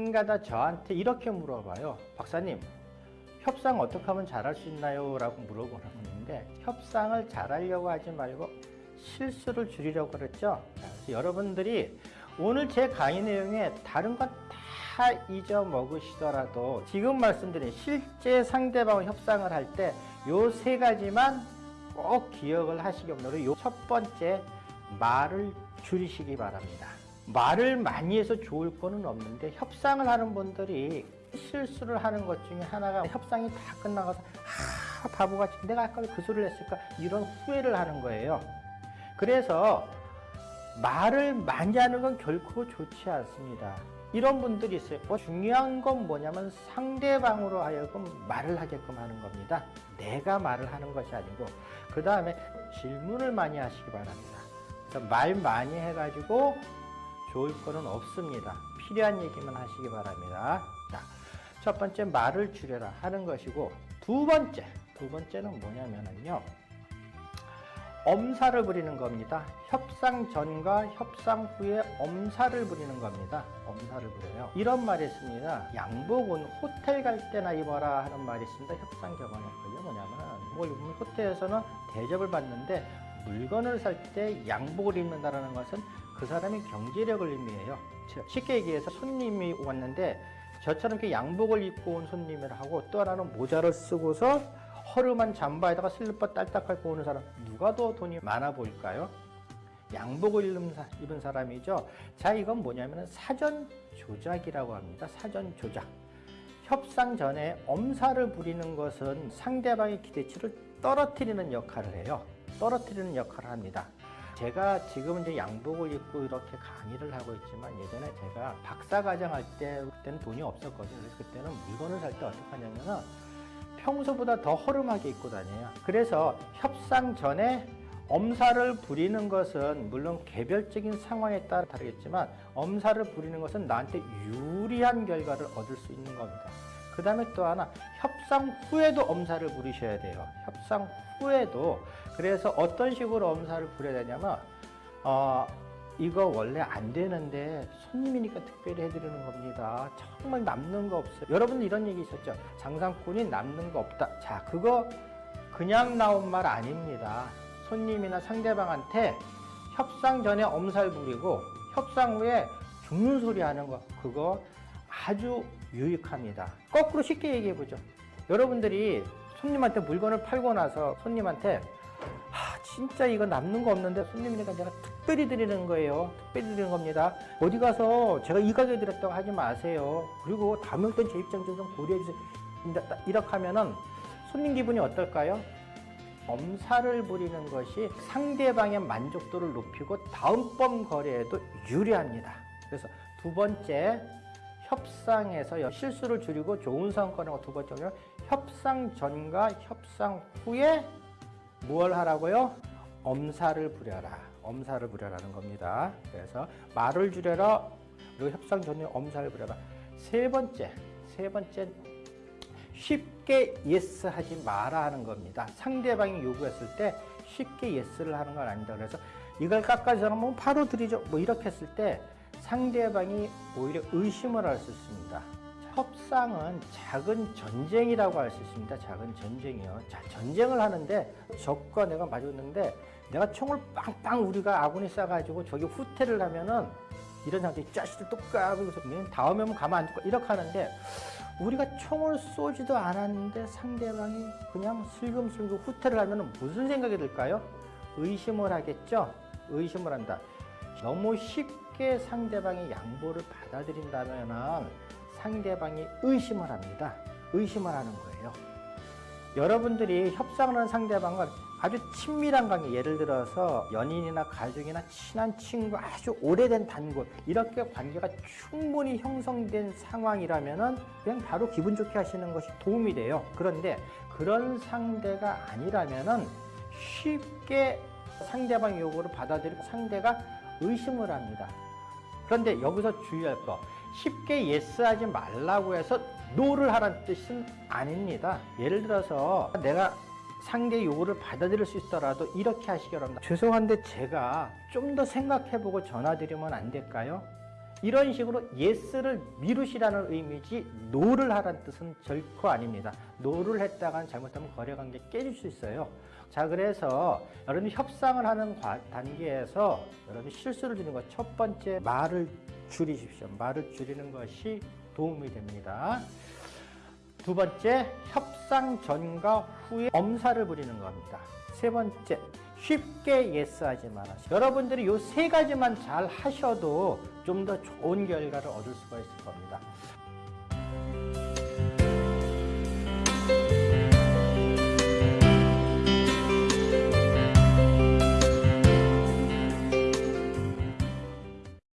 가끔가다 저한테 이렇게 물어봐요. 박사님, 협상 어떻게 하면 잘할 수 있나요? 라고 물어보는데 협상을 잘하려고 하지 말고 실수를 줄이려고 그랬죠. 여러분들이 오늘 제 강의 내용에 다른 건 다 잊어먹으시더라도 지금 말씀드린 실제 상대방과 협상을 할 때 요 세 가지만 꼭 기억을 하시기 바랍니다. 요첫 번째 말을 줄이시기 바랍니다. 말을 많이 해서 좋을 거는 없는데 협상을 하는 분들이 실수를 하는 것 중에 하나가 협상이 다 끝나가서 아 바보같이 내가 아까 왜 그 소리를 했을까 이런 후회를 하는 거예요. 그래서 말을 많이 하는 건 결코 좋지 않습니다. 이런 분들이 있어요. 뭐 중요한 건 뭐냐면 상대방으로 하여금 말을 하게끔 하는 겁니다. 내가 말을 하는 것이 아니고 그 다음에 질문을 많이 하시기 바랍니다. 그래서 말 많이 해가지고 좋을 거는 없습니다. 필요한 얘기만 하시기 바랍니다. 자, 첫 번째 말을 줄여라 하는 것이고 두 번째, 두 번째는 뭐냐면요. 엄살을 부리는 겁니다. 협상 전과 협상 후에 엄살을 부리는 겁니다. 엄살을 부려요. 이런 말이 있습니다. 양복은 호텔 갈 때나 입어라 하는 말이 있습니다. 협상 격언에. 그게 뭐냐면, 뭘 입으면 호텔에서는 대접을 받는데 물건을 살 때 양복을 입는다는 것은 그 사람의 경제력을 의미해요. 쉽게 얘기해서 손님이 왔는데 저처럼 이렇게 양복을 입고 온 손님을 하고 또 하나는 모자를 쓰고서 허름한 잠바에다가 슬리퍼 딸딱 밟고 오는 사람 누가 더 돈이 많아 보일까요? 양복을 입은 사람이죠. 자 이건 뭐냐면 사전 조작이라고 합니다. 사전 조작. 협상 전에 엄살을 부리는 것은 상대방의 기대치를 떨어뜨리는 역할을 해요. 떨어뜨리는 역할을 합니다. 제가 지금 이제 양복을 입고 이렇게 강의를 하고 있지만 예전에 제가 박사과정 할 때 그때는 돈이 없었거든요. 그래서 그때는 물건을 살 때 어떻게 하냐면은 평소보다 더 허름하게 입고 다녀요. 그래서 협상 전에 엄살을 부리는 것은 물론 개별적인 상황에 따라 다르겠지만 엄살을 부리는 것은 나한테 유리한 결과를 얻을 수 있는 겁니다. 그 다음에 또 하나 협상 후에도 엄살을 부리셔야 돼요. 협상 후에도 그래서 어떤 식으로 엄살을 부려야 되냐면 어, 이거 원래 안 되는데 손님이니까 특별히 해드리는 겁니다. 정말 남는 거 없어요. 여러분 이런 얘기 있었죠. 장상꾼이 남는 거 없다. 자, 그거 그냥 나온 말 아닙니다. 손님이나 상대방한테 협상 전에 엄살 부리고 협상 후에 죽는 소리 하는 거 그거 아주 유익합니다. 거꾸로 쉽게 얘기해 보죠. 여러분들이 손님한테 물건을 팔고 나서 손님한테 아, 진짜 이거 남는 거 없는데 손님이니까 제가 특별히 드리는 거예요. 특별히 드리는 겁니다. 어디 가서 제가 이 가격에 드렸다고 하지 마세요. 그리고 다음에 제 입장 좀 고려해 주세요. 이렇게 하면은 손님 기분이 어떨까요? 엄살을 부리는 것이 상대방의 만족도를 높이고 다음번 거래에도 유리합니다. 그래서 두 번째 협상에서 실수를 줄이고 좋은 성과를 두 번째는 협상 전과 협상 후에 무엇 하라고요? 엄살을 부려라. 엄살을 부려라는 겁니다. 그래서 말을 줄여라. 그리고 협상 전에 엄살을 부려라. 세 번째, 세 번째 쉽게 yes 하지 마라 하는 겁니다. 상대방이 요구했을 때 쉽게 예스를 하는 건 아니다. 그래서 이걸 뭐 바로 드리죠. 뭐 이렇게 했을 때 상대방이 오히려 의심을 할 수 있습니다. 협상은 작은 전쟁이라고 할 수 있습니다. 작은 전쟁이요. 자, 전쟁을 하는데 적과 내가 마주했는데 내가 총을 빵빵 우리가 아군이 쏴가지고 저기 후퇴를 하면은 이런 상태 짜식들 똑까고 다음에 면 가만 안 두고 이렇게 하는데 우리가 총을 쏘지도 않았는데 상대방이 그냥 슬금슬금 후퇴를 하면 무슨 생각이 들까요? 의심을 하겠죠? 의심을 한다. 너무 쉽게 상대방의 양보를 받아들인다면 상대방이 의심을 합니다. 의심을 하는 거예요. 여러분들이 협상을 하는 상대방은 아주 친밀한 관계, 예를 들어서 연인이나 가족이나 친한 친구, 아주 오래된 단골 이렇게 관계가 충분히 형성된 상황이라면 그냥 바로 기분 좋게 하시는 것이 도움이 돼요. 그런데 그런 상대가 아니라면 쉽게 상대방 요구를 받아들이고 상대가 의심을 합니다. 그런데 여기서 주의할 거 쉽게 yes하지 말라고 해서 no를 하라는 뜻은 아닙니다. 예를 들어서 내가 상대 요구를 받아들일 수 있더라도 이렇게 하시기 바랍니다. 죄송한데 제가 좀 더 생각해보고 전화드리면 안 될까요? 이런 식으로 yes를 미루시라는 의미지 no를 하라는 뜻은 결코 아닙니다. no를 했다간 잘못하면 거래관계 깨질 수 있어요. 자 그래서 여러분이 협상을 하는 과- 단계에서 여러분이 실수를 줄이는 것 첫 번째 말을 줄이십시오. 말을 줄이는 것이 도움이 됩니다. 두 번째 협상 전과 후에 엄살을 부리는 겁니다. 세 번째 쉽게 yes하지 마라시. 여러분들이 이 세 가지만 잘 하셔도 좀 더 좋은 결과를 얻을 수가 있을 겁니다.